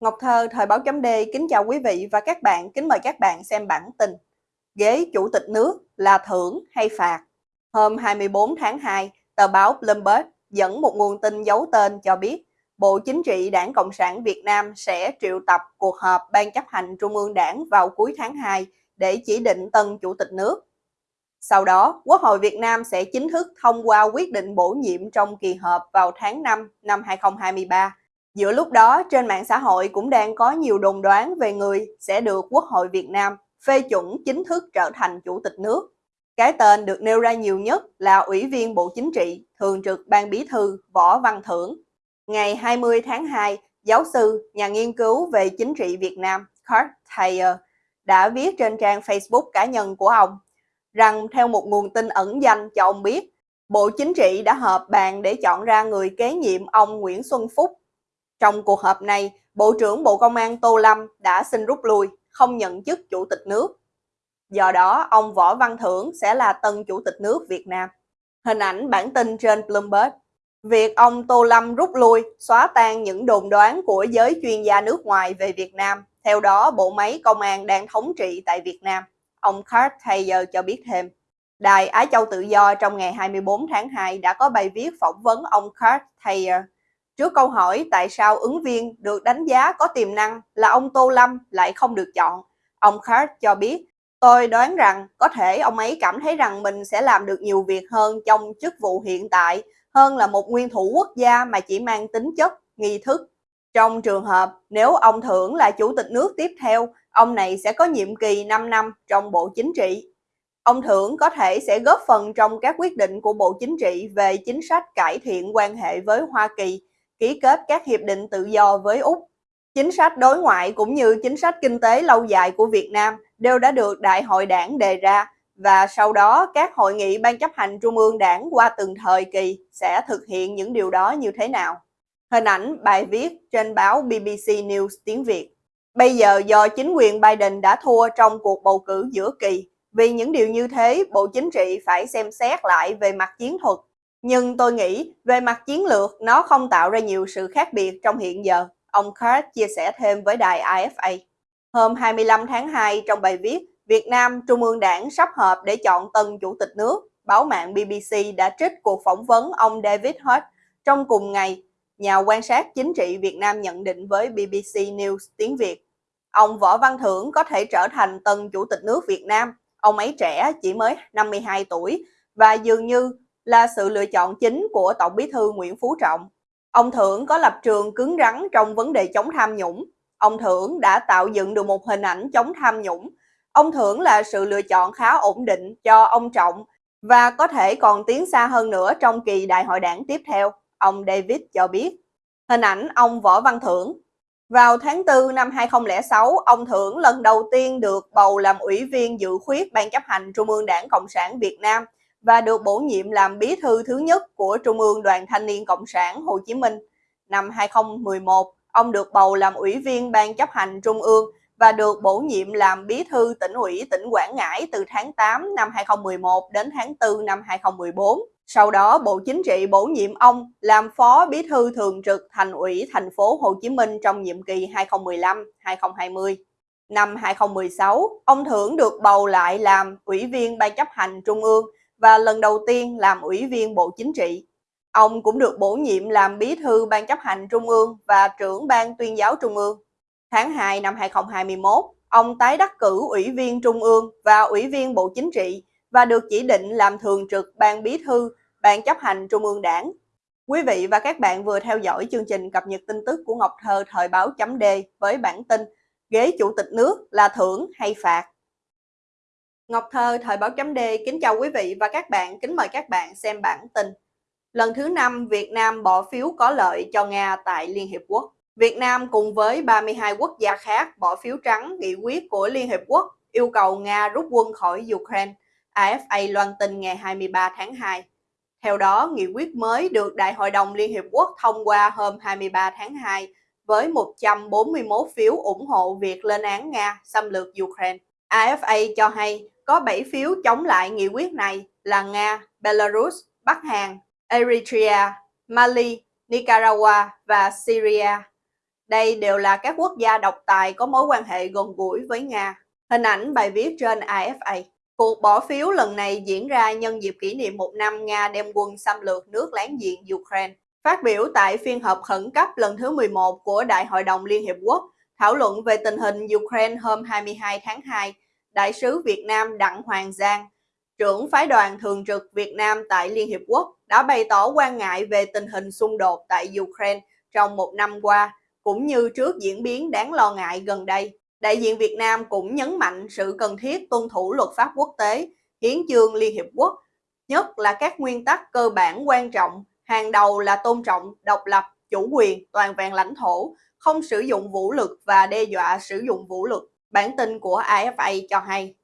Ngọc Thơ, Thời báo chấm D kính chào quý vị và các bạn, kính mời các bạn xem bản tin. Ghế Chủ tịch nước là thưởng hay phạt? Hôm 24 tháng 2, tờ báo Bloomberg dẫn một nguồn tin giấu tên cho biết Bộ Chính trị Đảng Cộng sản Việt Nam sẽ triệu tập cuộc họp Ban chấp hành Trung ương Đảng vào cuối tháng 2 để chỉ định tân Chủ tịch nước. Sau đó, Quốc hội Việt Nam sẽ chính thức thông qua quyết định bổ nhiệm trong kỳ họp vào tháng 5 năm 2023 Giữa lúc đó, trên mạng xã hội cũng đang có nhiều đồn đoán về người sẽ được Quốc hội Việt Nam phê chuẩn chính thức trở thành Chủ tịch nước. Cái tên được nêu ra nhiều nhất là Ủy viên Bộ Chính trị, Thường trực Ban Bí thư Võ Văn Thưởng. Ngày 20 tháng 2, giáo sư, nhà nghiên cứu về chính trị Việt Nam Kurt Thayer đã viết trên trang Facebook cá nhân của ông rằng theo một nguồn tin ẩn danh cho ông biết, Bộ Chính trị đã họp bàn để chọn ra người kế nhiệm ông Nguyễn Xuân Phúc trong cuộc họp này, Bộ trưởng Bộ Công an Tô Lâm đã xin rút lui, không nhận chức Chủ tịch nước. Do đó, ông Võ Văn Thưởng sẽ là tân Chủ tịch nước Việt Nam. Hình ảnh bản tin trên Bloomberg. Việc ông Tô Lâm rút lui, xóa tan những đồn đoán của giới chuyên gia nước ngoài về Việt Nam. Theo đó, bộ máy công an đang thống trị tại Việt Nam. Ông Kurt Taylor cho biết thêm. Đài Á Châu Tự Do trong ngày 24 tháng 2 đã có bài viết phỏng vấn ông Kurt Taylor Trước câu hỏi tại sao ứng viên được đánh giá có tiềm năng là ông Tô Lâm lại không được chọn, ông Kurt cho biết, tôi đoán rằng có thể ông ấy cảm thấy rằng mình sẽ làm được nhiều việc hơn trong chức vụ hiện tại hơn là một nguyên thủ quốc gia mà chỉ mang tính chất, nghi thức. Trong trường hợp nếu ông Thưởng là chủ tịch nước tiếp theo, ông này sẽ có nhiệm kỳ 5 năm trong Bộ Chính trị. Ông Thưởng có thể sẽ góp phần trong các quyết định của Bộ Chính trị về chính sách cải thiện quan hệ với Hoa Kỳ ký kết các hiệp định tự do với Úc. Chính sách đối ngoại cũng như chính sách kinh tế lâu dài của Việt Nam đều đã được Đại hội đảng đề ra và sau đó các hội nghị ban chấp hành trung ương đảng qua từng thời kỳ sẽ thực hiện những điều đó như thế nào. Hình ảnh bài viết trên báo BBC News tiếng Việt. Bây giờ do chính quyền Biden đã thua trong cuộc bầu cử giữa kỳ, vì những điều như thế, Bộ Chính trị phải xem xét lại về mặt chiến thuật nhưng tôi nghĩ về mặt chiến lược nó không tạo ra nhiều sự khác biệt trong hiện giờ, ông Kurt chia sẻ thêm với đài AFA. Hôm 25 tháng 2 trong bài viết Việt Nam Trung ương Đảng sắp họp để chọn tân chủ tịch nước, báo mạng BBC đã trích cuộc phỏng vấn ông David Hutt trong cùng ngày. Nhà quan sát chính trị Việt Nam nhận định với BBC News tiếng Việt, ông Võ Văn Thưởng có thể trở thành tân chủ tịch nước Việt Nam. Ông ấy trẻ, chỉ mới 52 tuổi và dường như là sự lựa chọn chính của Tổng bí thư Nguyễn Phú Trọng. Ông Thưởng có lập trường cứng rắn trong vấn đề chống tham nhũng. Ông Thưởng đã tạo dựng được một hình ảnh chống tham nhũng. Ông Thưởng là sự lựa chọn khá ổn định cho ông Trọng và có thể còn tiến xa hơn nữa trong kỳ đại hội đảng tiếp theo, ông David cho biết. Hình ảnh ông Võ Văn Thưởng Vào tháng 4 năm 2006, ông Thưởng lần đầu tiên được bầu làm ủy viên dự khuyết Ban chấp hành Trung ương Đảng Cộng sản Việt Nam – và được bổ nhiệm làm bí thư thứ nhất của Trung ương Đoàn Thanh niên Cộng sản Hồ Chí Minh. Năm 2011, ông được bầu làm ủy viên Ban chấp hành Trung ương và được bổ nhiệm làm bí thư tỉnh ủy tỉnh Quảng Ngãi từ tháng 8 năm 2011 đến tháng 4 năm 2014. Sau đó, Bộ Chính trị bổ nhiệm ông làm phó bí thư thường trực thành ủy thành phố Hồ Chí Minh trong nhiệm kỳ 2015-2020. Năm 2016, ông Thưởng được bầu lại làm ủy viên Ban chấp hành Trung ương và lần đầu tiên làm ủy viên Bộ Chính trị. Ông cũng được bổ nhiệm làm bí thư Ban chấp hành Trung ương và trưởng Ban tuyên giáo Trung ương. Tháng 2 năm 2021, ông tái đắc cử ủy viên Trung ương và ủy viên Bộ Chính trị và được chỉ định làm thường trực Ban bí thư Ban chấp hành Trung ương Đảng. Quý vị và các bạn vừa theo dõi chương trình cập nhật tin tức của Ngọc Thơ thời báo chấm D với bản tin Ghế Chủ tịch nước là thưởng hay phạt? Ngọc Thơ, Thời báo chấm D kính chào quý vị và các bạn, kính mời các bạn xem bản tin. Lần thứ năm, Việt Nam bỏ phiếu có lợi cho Nga tại Liên Hiệp Quốc. Việt Nam cùng với 32 quốc gia khác bỏ phiếu trắng nghị quyết của Liên Hiệp Quốc yêu cầu Nga rút quân khỏi Ukraine, AFA loan tin ngày 23 tháng 2. Theo đó, nghị quyết mới được Đại hội đồng Liên Hiệp Quốc thông qua hôm 23 tháng 2 với 141 phiếu ủng hộ việc lên án Nga xâm lược Ukraine. AFA cho hay có 7 phiếu chống lại nghị quyết này là Nga, Belarus, Bắc Hàn, Eritrea, Mali, Nicaragua và Syria. Đây đều là các quốc gia độc tài có mối quan hệ gần gũi với Nga. Hình ảnh bài viết trên AFA. Cuộc bỏ phiếu lần này diễn ra nhân dịp kỷ niệm một năm Nga đem quân xâm lược nước láng giềng Ukraine. Phát biểu tại phiên họp khẩn cấp lần thứ 11 của Đại hội đồng Liên Hiệp Quốc, thảo luận về tình hình Ukraine hôm 22 tháng 2, Đại sứ Việt Nam Đặng Hoàng Giang, trưởng phái đoàn thường trực Việt Nam tại Liên Hiệp Quốc đã bày tỏ quan ngại về tình hình xung đột tại Ukraine trong một năm qua, cũng như trước diễn biến đáng lo ngại gần đây. Đại diện Việt Nam cũng nhấn mạnh sự cần thiết tuân thủ luật pháp quốc tế, hiến chương Liên Hiệp Quốc, nhất là các nguyên tắc cơ bản quan trọng, hàng đầu là tôn trọng, độc lập, chủ quyền, toàn vẹn lãnh thổ, không sử dụng vũ lực và đe dọa sử dụng vũ lực. Bản tin của AFA cho hay,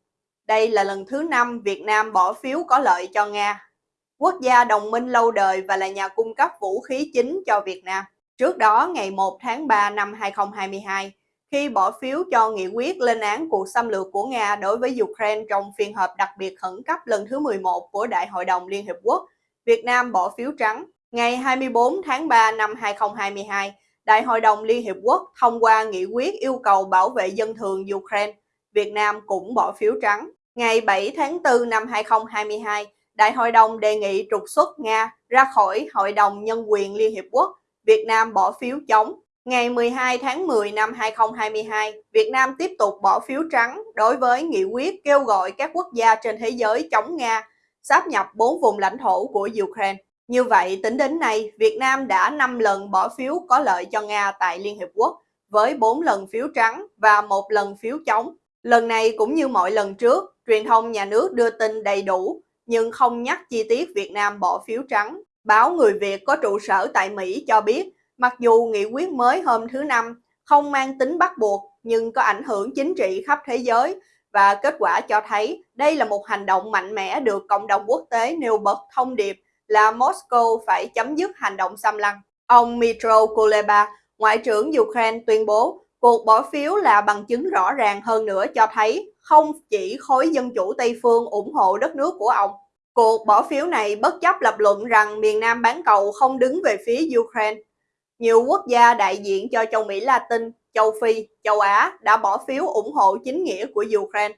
đây là lần thứ năm Việt Nam bỏ phiếu có lợi cho Nga, quốc gia đồng minh lâu đời và là nhà cung cấp vũ khí chính cho Việt Nam. Trước đó, ngày 1 tháng 3 năm 2022, khi bỏ phiếu cho nghị quyết lên án cuộc xâm lược của Nga đối với Ukraine trong phiên họp đặc biệt khẩn cấp lần thứ 11 của Đại hội đồng Liên Hiệp Quốc, Việt Nam bỏ phiếu trắng. Ngày 24 tháng 3 năm 2022, Đại hội đồng Liên Hiệp Quốc thông qua nghị quyết yêu cầu bảo vệ dân thường Ukraine. Việt Nam cũng bỏ phiếu trắng. Ngày 7 tháng 4 năm 2022, Đại hội đồng đề nghị trục xuất Nga ra khỏi Hội đồng Nhân quyền Liên Hiệp Quốc. Việt Nam bỏ phiếu chống. Ngày 12 tháng 10 năm 2022, Việt Nam tiếp tục bỏ phiếu trắng đối với nghị quyết kêu gọi các quốc gia trên thế giới chống Nga sáp nhập 4 vùng lãnh thổ của Ukraine. Như vậy, tính đến nay, Việt Nam đã 5 lần bỏ phiếu có lợi cho Nga tại Liên Hiệp Quốc, với 4 lần phiếu trắng và một lần phiếu chống. Lần này cũng như mọi lần trước, truyền thông nhà nước đưa tin đầy đủ, nhưng không nhắc chi tiết Việt Nam bỏ phiếu trắng. Báo Người Việt có trụ sở tại Mỹ cho biết, mặc dù nghị quyết mới hôm thứ Năm không mang tính bắt buộc, nhưng có ảnh hưởng chính trị khắp thế giới, và kết quả cho thấy đây là một hành động mạnh mẽ được cộng đồng quốc tế nêu bật thông điệp là Moscow phải chấm dứt hành động xâm lăng. Ông Mitro Kuleba, Ngoại trưởng Ukraine tuyên bố cuộc bỏ phiếu là bằng chứng rõ ràng hơn nữa cho thấy không chỉ khối dân chủ Tây phương ủng hộ đất nước của ông. Cuộc bỏ phiếu này bất chấp lập luận rằng miền Nam bán cầu không đứng về phía Ukraine. Nhiều quốc gia đại diện cho châu Mỹ Latin, châu Phi, châu Á đã bỏ phiếu ủng hộ chính nghĩa của Ukraine.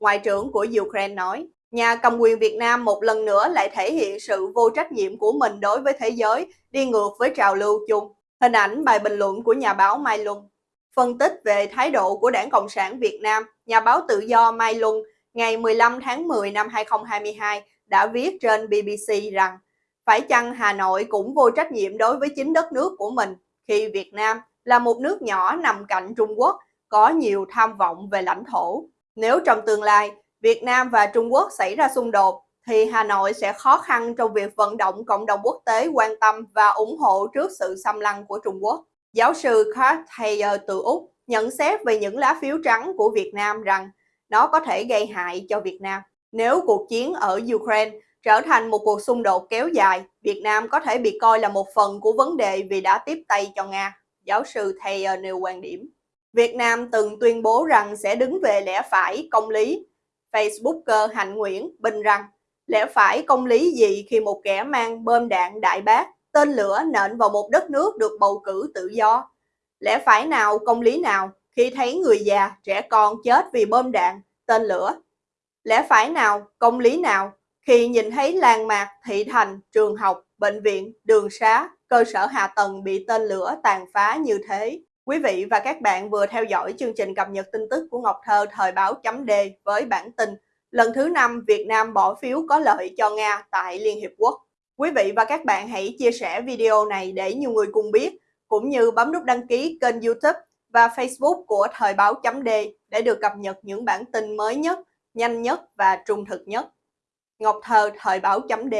Ngoại trưởng của Ukraine nói, Nhà cầm quyền Việt Nam một lần nữa lại thể hiện sự vô trách nhiệm của mình đối với thế giới, đi ngược với trào lưu chung. Hình ảnh bài bình luận của nhà báo Mai Luân. Phân tích về thái độ của Đảng Cộng sản Việt Nam, nhà báo tự do Mai Luân ngày 15 tháng 10 năm 2022 đã viết trên BBC rằng phải chăng Hà Nội cũng vô trách nhiệm đối với chính đất nước của mình khi Việt Nam là một nước nhỏ nằm cạnh Trung Quốc, có nhiều tham vọng về lãnh thổ. Nếu trong tương lai Việt Nam và Trung Quốc xảy ra xung đột, thì Hà Nội sẽ khó khăn trong việc vận động cộng đồng quốc tế quan tâm và ủng hộ trước sự xâm lăng của Trung Quốc. Giáo sư Kurt Thayer từ Úc nhận xét về những lá phiếu trắng của Việt Nam rằng nó có thể gây hại cho Việt Nam. Nếu cuộc chiến ở Ukraine trở thành một cuộc xung đột kéo dài, Việt Nam có thể bị coi là một phần của vấn đề vì đã tiếp tay cho Nga. Giáo sư Thayer nêu quan điểm. Việt Nam từng tuyên bố rằng sẽ đứng về lẽ phải, công lý Facebooker Hạnh Nguyễn bình rằng lẽ phải công lý gì khi một kẻ mang bơm đạn đại bác, tên lửa nện vào một đất nước được bầu cử tự do. Lẽ phải nào công lý nào khi thấy người già, trẻ con chết vì bơm đạn, tên lửa. Lẽ phải nào công lý nào khi nhìn thấy làng mạc, thị thành, trường học, bệnh viện, đường xá, cơ sở hạ tầng bị tên lửa tàn phá như thế. Quý vị và các bạn vừa theo dõi chương trình cập nhật tin tức của Ngọc Thơ thời báo chấm D với bản tin lần thứ năm Việt Nam bỏ phiếu có lợi cho Nga tại Liên Hiệp Quốc. Quý vị và các bạn hãy chia sẻ video này để nhiều người cùng biết, cũng như bấm nút đăng ký kênh youtube và facebook của thời báo chấm D để được cập nhật những bản tin mới nhất, nhanh nhất và trung thực nhất. Ngọc Thơ thời báo chấm D